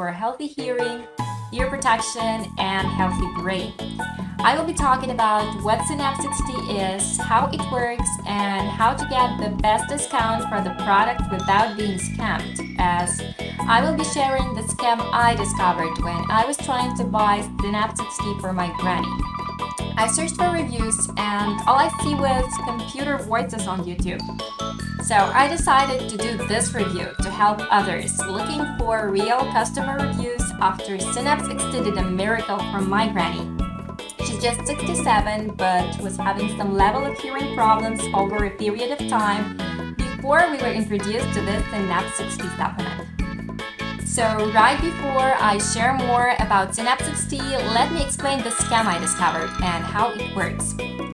for healthy hearing, ear protection, and healthy brain. I will be talking about what Synapse XT is, how it works, and how to get the best discount for the product without being scammed, as I will be sharing the scam I discovered when I was trying to buy Synapse XT for my granny. I searched for reviews and all I see was computer voices on YouTube. So I decided to do this review to help others looking for real customer reviews after Synapse XT did a miracle for my granny. She's just 67 but was having some level of hearing problems over a period of time before we were introduced to this Synapse XT supplement. So right before I share more about Synapse XT, let me explain the scam I discovered and how it works.